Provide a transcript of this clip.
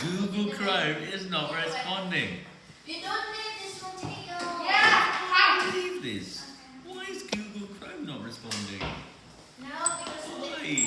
Google Chrome is not responding. You don't need this one, take it. Yeah. I can't believe this. Why is Google Chrome not responding? No, because Why?